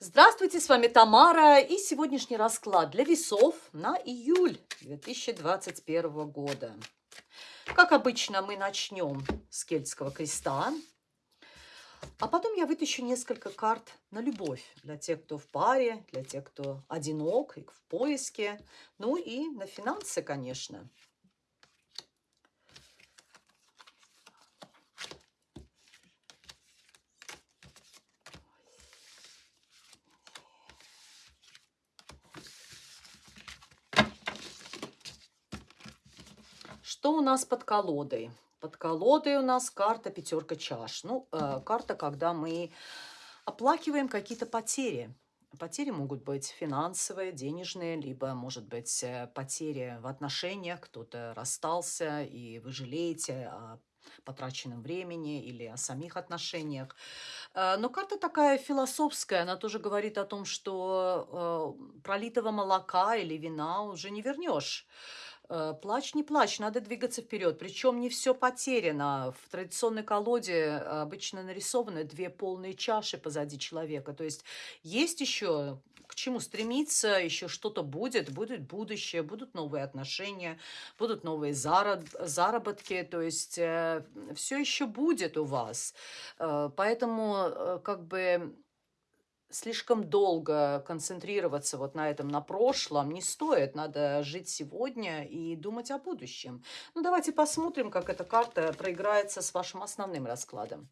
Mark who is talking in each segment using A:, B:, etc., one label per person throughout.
A: Здравствуйте, с вами Тамара и сегодняшний расклад для весов на июль 2021 года. Как обычно, мы начнем с кельтского креста, а потом я вытащу несколько карт на любовь для тех, кто в паре, для тех, кто одинок и в поиске, ну и на финансы, конечно. Что у нас под колодой? Под колодой у нас карта пятерка чаш. Ну, э, карта, когда мы оплакиваем какие-то потери. Потери могут быть финансовые, денежные, либо, может быть, э, потери в отношениях. Кто-то расстался, и вы жалеете о потраченном времени или о самих отношениях. Э, но карта такая философская, она тоже говорит о том, что э, пролитого молока или вина уже не вернешь. Э, плачь, не плачь, надо двигаться вперед. Причем не все потеряно. В традиционной колоде обычно нарисованы две полные чаши позади человека. То есть есть еще к чему стремиться, еще что-то будет, будет будущее, будут новые отношения, будут новые зараб заработки, то есть э, все еще будет у вас. Э, поэтому э, как бы слишком долго концентрироваться вот на этом, на прошлом не стоит. Надо жить сегодня и думать о будущем. Ну, давайте посмотрим, как эта карта проиграется с вашим основным раскладом.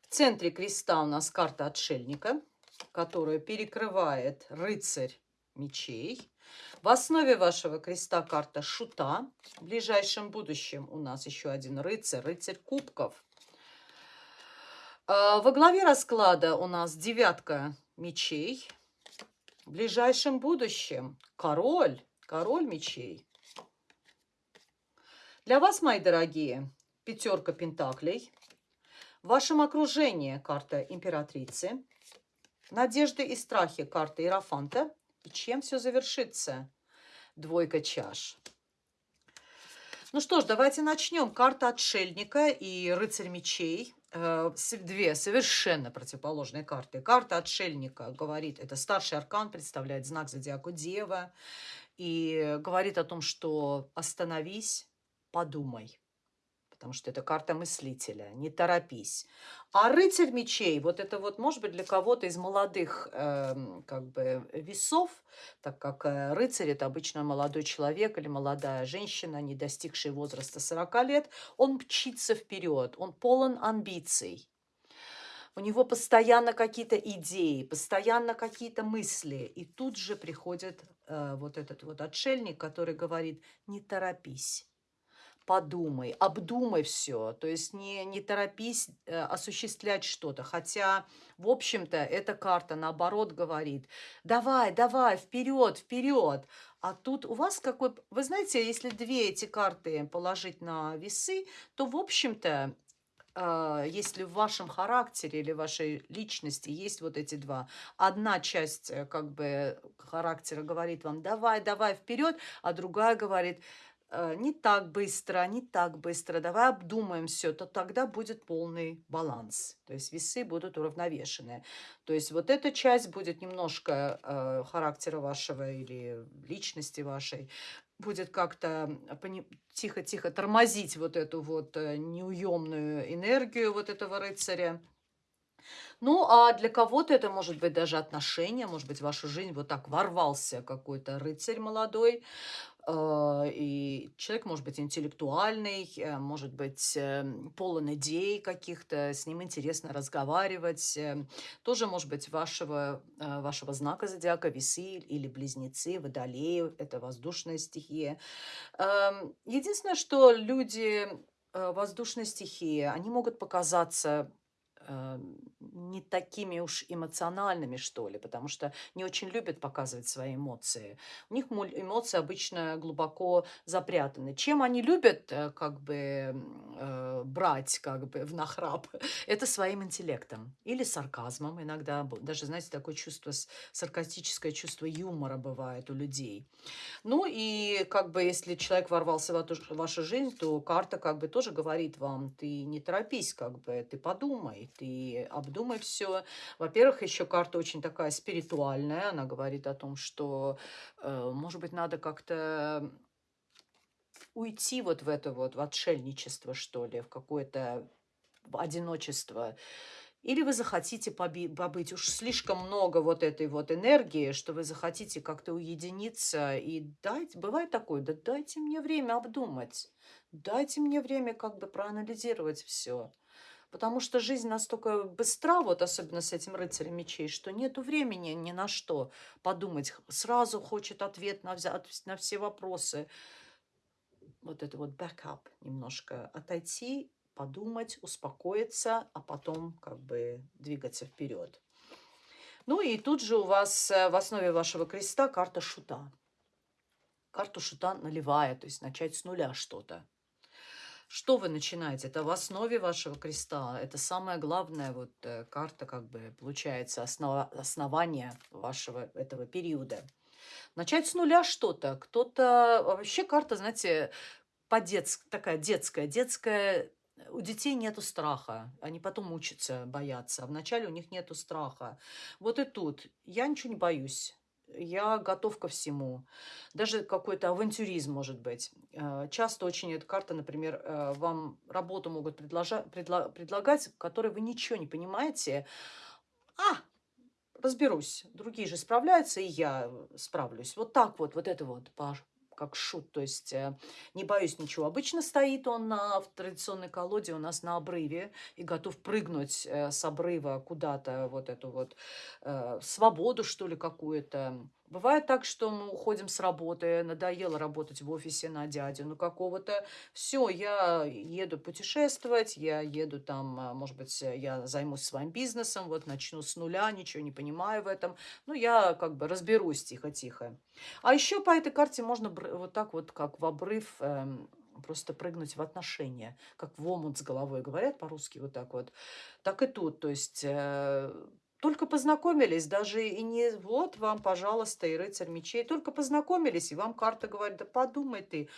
A: В центре креста у нас карта отшельника, которая перекрывает рыцарь мечей. В основе вашего креста карта шута. В ближайшем будущем у нас еще один рыцарь, рыцарь кубков. А, во главе расклада у нас девятка мечей. В ближайшем будущем король, король мечей. Для вас, мои дорогие, пятерка пентаклей. В вашем окружении карта императрицы. Надежды и страхи карта Иерофанта. И чем все завершится? Двойка чаш. Ну что ж, давайте начнем. Карта отшельника и рыцарь мечей. Э, две совершенно противоположные карты. Карта отшельника говорит, это старший аркан, представляет знак зодиака Дева. И говорит о том, что остановись, подумай потому что это карта мыслителя, не торопись. А рыцарь мечей, вот это вот может быть для кого-то из молодых э, как бы весов, так как э, рыцарь это обычно молодой человек или молодая женщина, не достигшая возраста 40 лет, он мчится вперед, он полон амбиций. У него постоянно какие-то идеи, постоянно какие-то мысли. И тут же приходит э, вот этот вот отшельник, который говорит, не торопись подумай, обдумай все, то есть не, не торопись э, осуществлять что-то. Хотя, в общем-то, эта карта наоборот говорит, давай, давай, вперед, вперед. А тут у вас какой... Вы знаете, если две эти карты положить на весы, то, в общем-то, э, если в вашем характере или вашей личности есть вот эти два, одна часть э, как бы характера говорит вам давай, давай вперед, а другая говорит Э, не так быстро, не так быстро, давай обдумаем все, то тогда будет полный баланс. То есть весы будут уравновешены. То есть вот эта часть будет немножко э, характера вашего или личности вашей, будет как-то тихо-тихо тормозить вот эту вот э, неуемную энергию вот этого рыцаря. Ну, а для кого-то это может быть даже отношения, может быть, в вашу жизнь вот так ворвался какой-то рыцарь молодой, а, и человек может быть интеллектуальный, э, может быть эм, полон идей каких-то, с ним интересно разговаривать. Эм, тоже может быть вашего, э, вашего знака зодиака весы или близнецы, водолеи, это воздушная стихия. Эм, единственное, что люди э, воздушной стихии, они могут показаться э, не такими уж эмоциональными, что ли, потому что не очень любят показывать свои эмоции. У них эмоции обычно глубоко запрятаны. Чем они любят э, как бы э, брать как бы в нахрап? Это своим интеллектом или сарказмом иногда. Даже, знаете, такое чувство, саркастическое чувство юмора бывает у людей. Ну и как бы если человек ворвался в вашу жизнь, то карта как бы тоже говорит вам, ты не торопись, как бы, ты подумай, ты обдумай все. Во-первых, еще карта очень такая спиритуальная, она говорит о том, что, э, может быть, надо как-то уйти вот в это вот, в отшельничество, что ли, в какое-то одиночество. Или вы захотите побыть, уж слишком много вот этой вот энергии, что вы захотите как-то уединиться и дать, бывает такое, да дайте мне время обдумать, дайте мне время как бы проанализировать все. Потому что жизнь настолько быстра, вот особенно с этим рыцарем мечей, что нету времени ни на что подумать. Сразу хочет ответ на, на все вопросы. Вот это вот backup немножко. Отойти, подумать, успокоиться, а потом как бы двигаться вперед. Ну и тут же у вас э, в основе вашего креста карта шута. Карту шута наливая, то есть начать с нуля что-то. Что вы начинаете? Это в основе вашего креста. Это самая главная вот э, карта, как бы, получается, основа, основание вашего этого периода. Начать с нуля что-то. Кто-то... Вообще карта, знаете, по детск, такая детская. Детская у детей нету страха, они потом учатся бояться, а вначале у них нету страха. Вот и тут я ничего не боюсь, я готов ко всему. Даже какой-то авантюризм может быть. Э, часто очень эта карта, например, э, вам работу могут предложа предла предлагать, в которой вы ничего не понимаете. А, разберусь. Другие же справляются, и я справлюсь. Вот так вот, вот это вот как шут, то есть э, не боюсь ничего. Обычно стоит он на, в традиционной колоде у нас на обрыве и готов прыгнуть э, с обрыва куда-то, вот эту вот э, свободу, что ли, какую-то. Бывает так, что мы уходим с работы, надоело работать в офисе на дядю, ну какого-то. Все, я еду путешествовать, я еду там, а, может быть, я займусь своим бизнесом, вот начну с нуля, ничего не понимаю в этом. Ну, я как бы разберусь тихо-тихо. А еще по этой карте можно вот так вот, как в обрыв, эм, просто прыгнуть в отношения, как в омут с головой говорят по-русски вот так вот. Так и тут, то есть э, только познакомились, даже и не вот вам, пожалуйста, и рыцарь мечей. Только познакомились, и вам карта говорит, да подумай ты.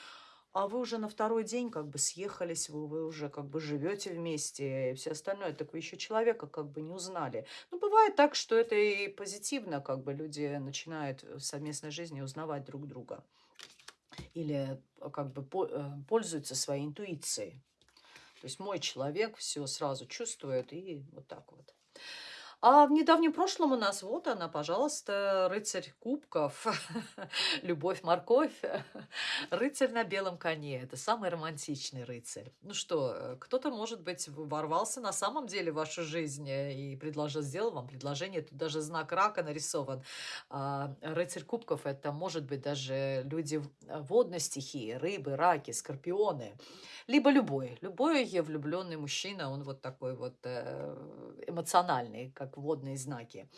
A: А вы уже на второй день как бы съехались, вы, вы уже как бы живете вместе и все остальное. Так вы еще человека как бы не узнали. Ну, бывает так, что это и позитивно, как бы люди начинают в совместной жизни узнавать друг друга. Или как бы э, пользуются своей интуицией. То есть мой человек все сразу чувствует и вот так вот. А в недавнем прошлом у нас вот она, пожалуйста, рыцарь кубков, любовь-морковь, рыцарь на белом коне. Это самый романтичный рыцарь. Ну что, э, кто-то, может быть, ворвался на самом деле в вашу жизнь э, и предложил, сделал вам предложение. Тут даже знак рака нарисован. А, рыцарь кубков – это, может быть, даже люди э, водной стихии, рыбы, раки, скорпионы. Либо любой. Любой влюбленный мужчина, он вот такой вот эмоциональный, как как водные знаки.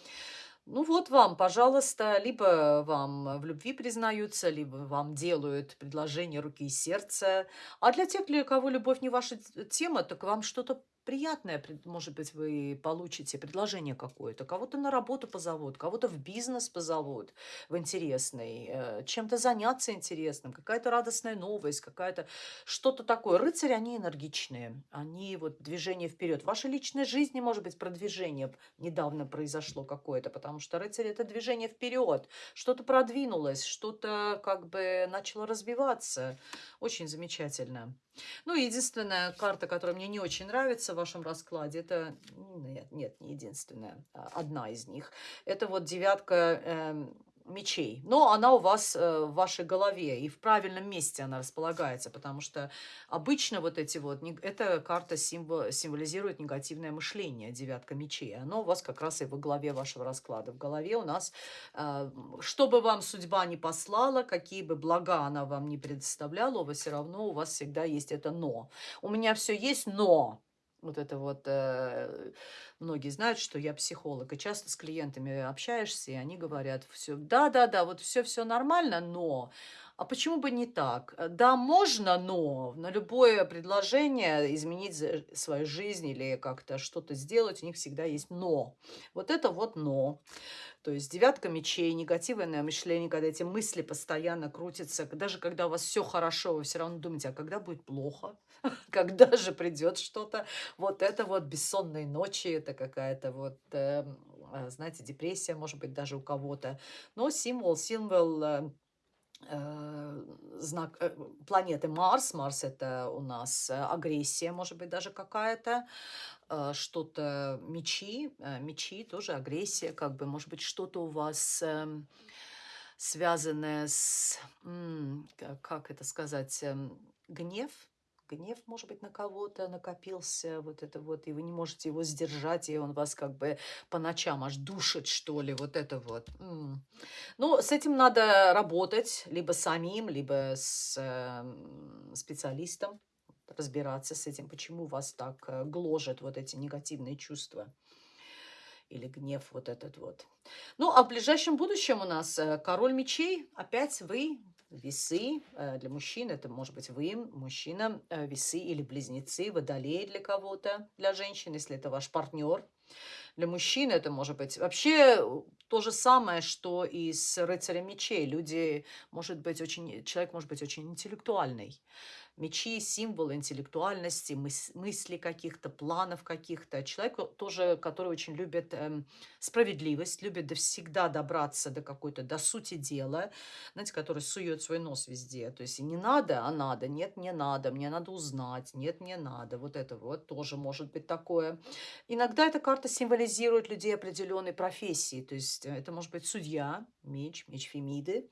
A: Ну вот вам, пожалуйста, либо вам в любви признаются, либо вам делают предложение руки и сердца. А для тех, для кого любовь не ваша тема, так вам что-то приятное, может быть, вы получите предложение какое-то. Кого-то на работу позовут, кого-то в бизнес позовут, в интересный, э, чем-то заняться интересным, какая-то радостная новость, какая-то что-то такое. Рыцари, они энергичные, они вот движение вперед. В вашей личной жизни, может быть, продвижение недавно произошло какое-то, потому что рыцарь – это движение вперед. Что-то продвинулось, что-то как бы начало развиваться. Очень замечательно. Ну, единственная карта, которая мне не очень нравится вашем раскладе, это, нет, нет, не единственная, а одна из них. Это вот девятка э, мечей. Но она у вас э, в вашей голове, и в правильном месте она располагается, потому что обычно вот эти вот, эта карта символ, символизирует негативное мышление, девятка мечей. Оно у вас как раз и в голове вашего расклада. В голове у нас, э, что бы вам судьба не послала, какие бы блага она вам не предоставляла, у вас все равно у вас всегда есть это «но». У меня все есть, но Вот это вот, э, многие знают, что я психолог, и часто с клиентами общаешься, и они говорят, все, да-да-да, вот все-все нормально, но а почему бы не так? Да, можно, но на любое предложение изменить свою жизнь или как-то что-то сделать, у них всегда есть но. Вот это вот но. То есть девятка мечей, негативное мышление, когда эти мысли постоянно крутятся, даже когда у вас все хорошо, вы все равно думаете, а когда будет плохо, когда же придет что-то. Вот это вот бессонные ночи, это какая-то вот, эм, э, знаете, депрессия, может быть, даже у кого-то. Но символ, символ э, знак э, планеты Марс. Марс это у нас э, агрессия, может быть, даже какая-то э, что-то мечи, э, мечи тоже агрессия, как бы, может быть, что-то у вас эм, связанное с, как это сказать, эм, гнев, гнев, может быть, на кого-то накопился, вот это вот, и вы не можете его сдержать, и он вас как бы по ночам аж душит, что ли, вот это вот. Ну, с этим надо работать либо самим, либо с эм, специалистом, разбираться с этим, почему вас так э, гложет вот эти негативные чувства или гнев вот этот вот. Ну, а в ближайшем будущем у нас э, король мечей, опять вы, весы, э, для мужчин это может быть вы, мужчина, э, весы или близнецы, водолей для кого-то, для женщин, если это ваш партнер. Для мужчин это может быть вообще э, то же самое, что и с рыцарем мечей. Люди, может быть, очень, человек может быть очень интеллектуальный. Мечи– символ интеллектуальности, мыс- мыслей каких-то, планов каких-то. Человек о- тоже, который очень любит эм, справедливость, любит до всегда добраться до какой-то, до сути дела, знаете, который сует свой нос везде. То есть не надо, а надо, нет, не надо, мне надо узнать, нет, не надо. Вот это вот тоже может быть такое. Иногда эта карта символизирует людей определенной профессии. То есть э, это может быть судья, меч, меч Фемиды, э,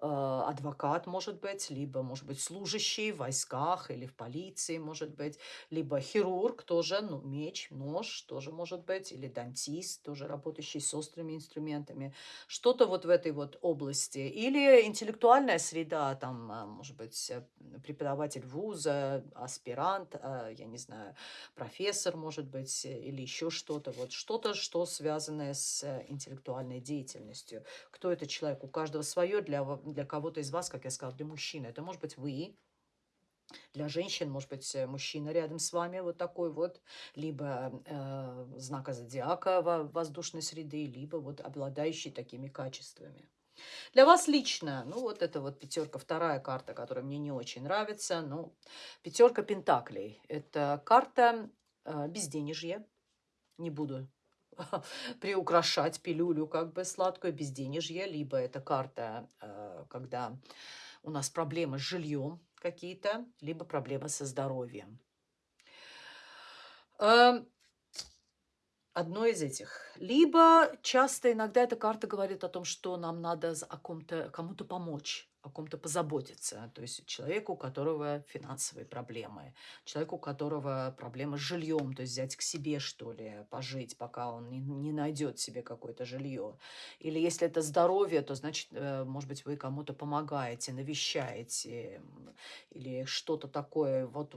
A: адвокат, может быть, либо, может быть, служащий в войсках или в полиции, может быть, либо хирург тоже, ну, меч, нож тоже может быть, или дантист, тоже работающий с острыми инструментами, что-то вот в этой вот области. Или интеллектуальная среда, там, а, может быть, э, преподаватель вуза, аспирант, я не знаю, профессор, может быть, э, или еще что-то, вот что-то, что связанное с э, интеллектуальной деятельностью. Кто это человек? У каждого свое, для, для кого-то из вас, как я сказала, для мужчины. Это может быть вы, для женщин, может быть, э, мужчина рядом с вами вот такой вот, либо э, знака зодиака во- воздушной среды, либо вот обладающий такими качествами. Для вас лично, ну вот это вот пятерка, вторая карта, которая мне не очень нравится, ну, пятерка пентаклей. Это карта э, безденежья, не буду приукрашать пилюлю как бы сладкую безденежье, либо это карта, э, когда у нас проблемы с жильем какие-то, либо проблемы со здоровьем. Одно из этих. Либо часто иногда эта карта говорит о том, что нам надо о ком-то, кому-то помочь, о ком-то позаботиться. То есть человеку, у которого финансовые проблемы, человеку, у которого проблемы с жильем, то есть взять к себе, что ли, пожить, пока он не, не найдет себе какое-то жилье. Или если это здоровье, то значит, э, может быть, вы кому-то помогаете, навещаете, или что-то такое. Вот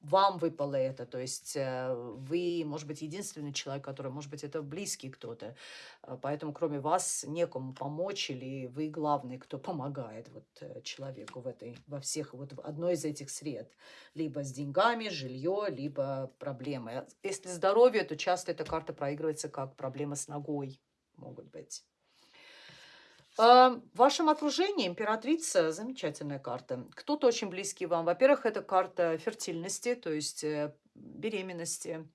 A: вам выпало это, то есть э, вы, может быть, единственный человек, который, может быть, это близкий кто-то, э, поэтому кроме вас некому помочь, или вы главный, кто помогает вот э, человеку в этой, во всех, вот в одной из этих сред, либо с деньгами, жилье, либо проблемы. А Если здоровье, то часто эта карта проигрывается как проблема с ногой, могут быть. А, В вашем окружении императрица замечательная карта. Кто-то очень близкий вам. Во-первых, это карта фертильности, то есть э, беременности.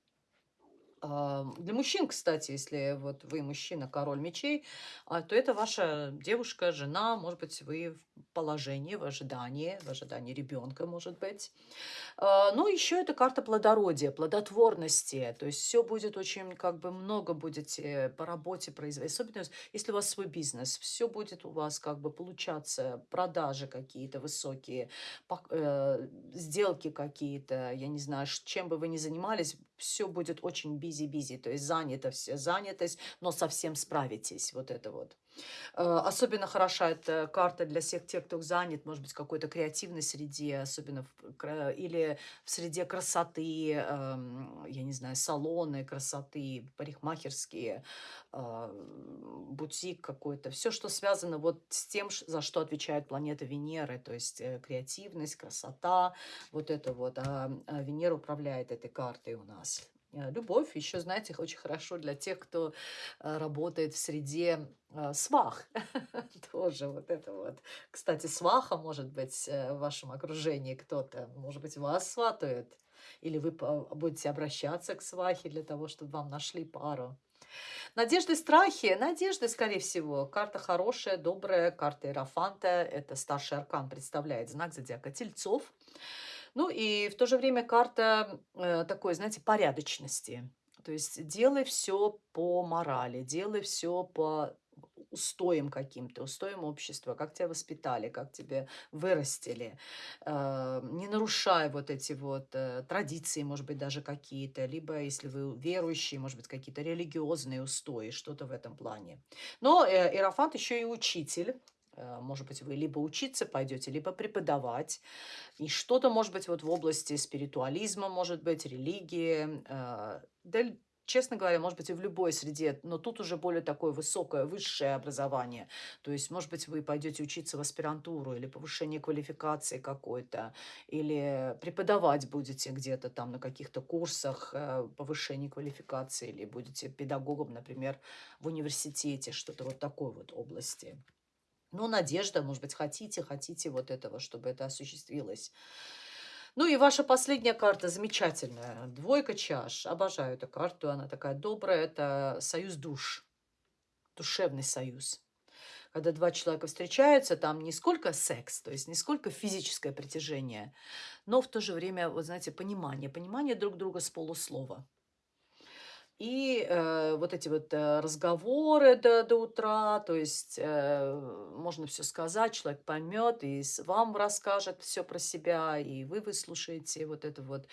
A: А, Для мужчин, кстати, если вот вы мужчина, король мечей, а, то это ваша девушка, жена, может быть, вы в положении, в ожидании, в ожидании ребенка, может быть. А, Ну, еще это карта плодородия, плодотворности. То есть все будет очень, как бы много будете по работе производить. Особенно если у вас свой бизнес. Все будет у вас как бы получаться, продажи какие-то высокие, э, сделки какие-то, я не знаю, чем бы вы ни занимались, все будет очень бизи бизи-бизи, то есть занято все, занятость, но совсем справитесь, вот это вот. Э, особенно хороша эта карта для всех тех, кто занят, может быть, какой-то креативной среде, особенно в, или в среде красоты, эм, я не знаю, салоны красоты, парикмахерские, а, бутик какой-то. Все, что связано вот с тем, за что отвечает планета Венеры, то есть э, креативность, красота, вот это вот. А, а Венера управляет этой картой у нас. Э, любовь еще, знаете, очень хорошо для тех, кто э, работает в среде э, свах. Тоже вот это вот. Кстати, сваха может быть в вашем окружении кто-то. Может быть, вас сватают. Или вы будете обращаться к свахе для того, чтобы вам нашли пару. Надежды, страхи. Надежды, скорее всего. Карта хорошая, добрая. Карта Иерофанта. Это старший аркан представляет знак зодиака Тельцов. Ну и в то же время карта э, такой, знаете, порядочности. То есть делай все по морали, делай все по устоям каким-то, устоям общества, как тебя воспитали, как тебя вырастили, э, не нарушая вот эти вот э, традиции, может быть, даже какие-то, либо, если вы верующие, может быть, какие-то религиозные устои, что-то в этом плане. Но Иерофант еще и учитель, может быть, вы либо учиться пойдете, либо преподавать. И что-то, может быть, вот в области спиритуализма, может быть, религии. Э, да, честно говоря, может быть, и в любой среде, но тут уже более такое высокое, высшее образование. То есть, может быть, вы пойдете учиться в аспирантуру или повышение квалификации какой-то, или преподавать будете где-то там на каких-то курсах э, повышения квалификации, или будете педагогом, например, в университете, что-то вот такой вот области. Ну, надежда, может быть, хотите, хотите вот этого, чтобы это осуществилось. Ну и ваша последняя карта замечательная. Двойка чаш. Обожаю эту карту, она такая добрая. Это союз душ, душевный союз. Когда два человека встречаются, там не сколько секс, то есть не сколько физическое притяжение, но в то же время, вот знаете, понимание. Понимание друг друга с полуслова. И э, вот эти вот э, разговоры до, до утра, то есть э, можно все сказать, человек поймет и вам расскажет все про себя, и вы выслушаете вот это вот.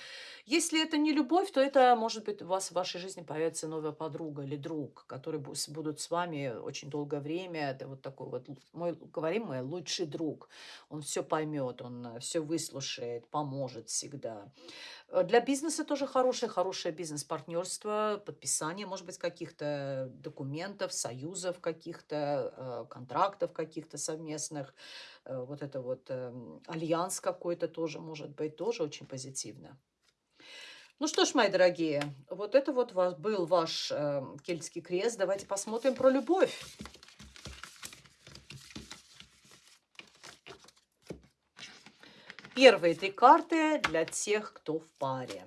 A: Если это не любовь, то это, может быть, у вас в вашей жизни появится новая подруга или друг, которые будут с вами очень долгое время. Это вот такой вот, мой, говорим мы, лучший друг. Он все поймет, он э, все выслушает, поможет всегда. Э, для бизнеса тоже хорошее, хорошее бизнес-партнерство, подписание, может быть, каких-то документов, союзов каких-то, э, контрактов каких-то совместных. Э, вот это вот эм, альянс какой-то тоже может быть, тоже очень позитивно. Ну что ж, мои дорогие, вот это вот был ваш эм, кельтский крест. Давайте посмотрим про любовь. Первые три карты для тех, кто в паре.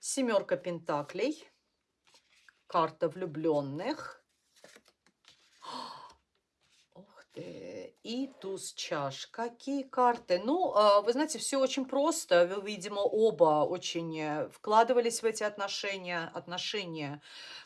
A: Семерка пентаклей, карта влюбленных, и туз чаш. Какие карты? Ну, а, вы знаете, все очень просто. Вы, видимо, оба очень э, вкладывались в эти отношения. Отношения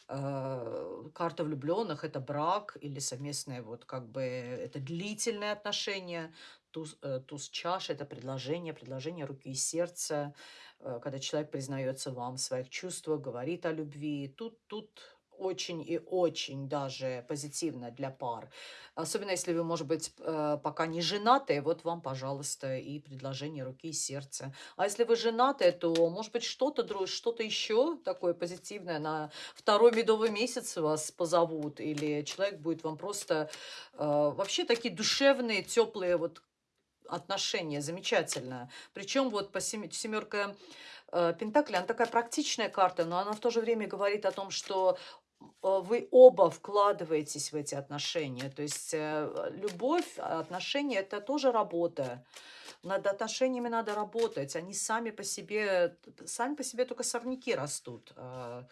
A: э, карта влюбленных – это брак или совместное, вот как бы, это длительное отношение. Туз, э, туз чаш – это предложение, предложение руки и сердца, э, когда человек признается вам в своих чувствах, говорит о любви. Тут, тут очень и очень даже позитивно для пар. Особенно если вы, может быть, э, пока не женаты, вот вам, пожалуйста, и предложение руки и сердца. А если вы женаты, то, может быть, что-то что-то еще такое позитивное на второй медовый месяц вас позовут, или человек будет вам просто э, вообще такие душевные, теплые вот отношения, замечательно. Причем вот по семерка э, Пентакли, она такая практичная карта, но она в то же время говорит о том, что вы оба вкладываетесь в эти отношения. То есть э, любовь, отношения – это тоже работа. Над отношениями надо работать. Они сами по себе, сами по себе только сорняки растут. А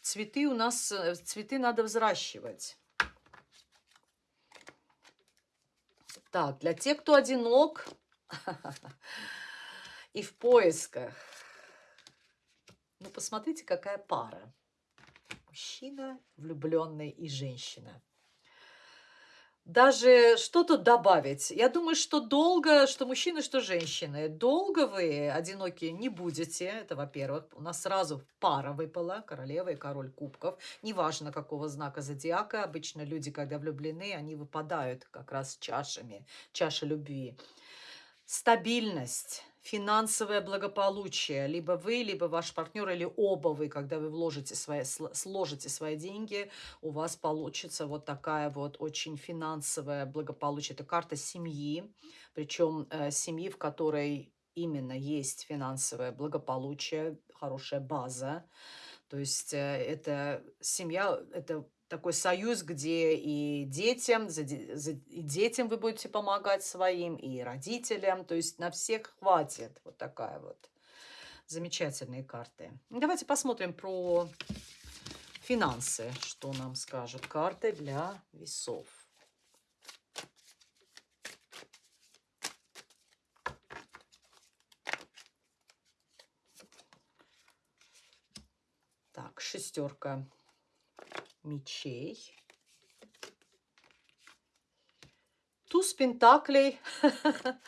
A: цветы у нас, э, цветы надо взращивать. Так, для тех, кто одинок и в поисках. Ну, посмотрите, какая пара. Мужчина, влюбленный и женщина. Даже что тут добавить? Я думаю, что долго, что мужчины, что женщины, долго вы одиноки не будете. Это, во-первых, у нас сразу пара выпала, королева и король кубков. Неважно, какого знака зодиака. Обычно люди, когда влюблены, они выпадают как раз чашами, чаша любви. Стабильность финансовое благополучие. Либо вы, либо ваш партнер, или оба вы, когда вы вложите свои, сложите свои деньги, у вас получится вот такая вот очень финансовое благополучие. Это карта семьи, причем э, семьи, в которой именно есть финансовое благополучие, хорошая база. То есть э, это семья, это такой союз, где и детям, за, за, и детям вы будете помогать своим, и родителям. То есть на всех хватит. Вот такая вот замечательные карты. Давайте посмотрим про финансы, что нам скажут карты для весов. Так, шестерка мечей. Туз пентаклей.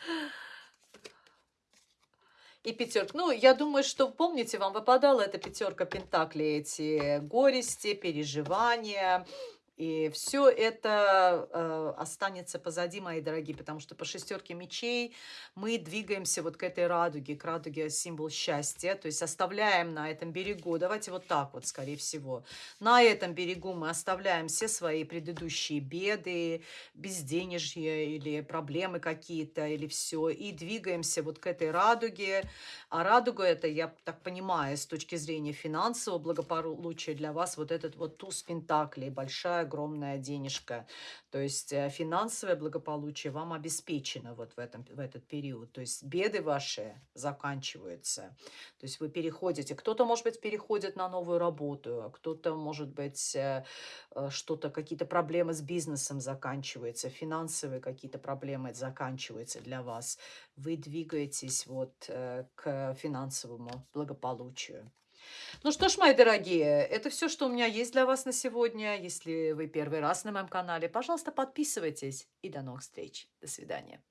A: И пятерка. Ну, я думаю, что, помните, вам выпадала эта пятерка пентаклей, эти горести, переживания, и все это э, останется позади, мои дорогие, потому что по шестерке мечей мы двигаемся вот к этой радуге, к радуге символ счастья, то есть оставляем на этом берегу, давайте вот так вот, скорее всего, на этом берегу мы оставляем все свои предыдущие беды, безденежье или проблемы какие-то, или все, и двигаемся вот к этой радуге, а радуга это, я так понимаю, с точки зрения финансового благополучия для вас, вот этот вот туз пентаклей, большая огромная денежка. То есть э, финансовое благополучие вам обеспечено вот в, этом, в этот период. То есть беды ваши заканчиваются. То есть вы переходите. Кто-то, может быть, переходит на новую работу, а кто-то, может быть, э, э, что-то, какие-то проблемы с бизнесом заканчиваются, финансовые какие-то проблемы заканчиваются для вас. Вы двигаетесь вот к финансовому благополучию. Ну что ж, мои дорогие, это все, что у меня есть для вас на сегодня. Если вы первый раз на моем канале, пожалуйста, подписывайтесь. И до новых встреч. До свидания.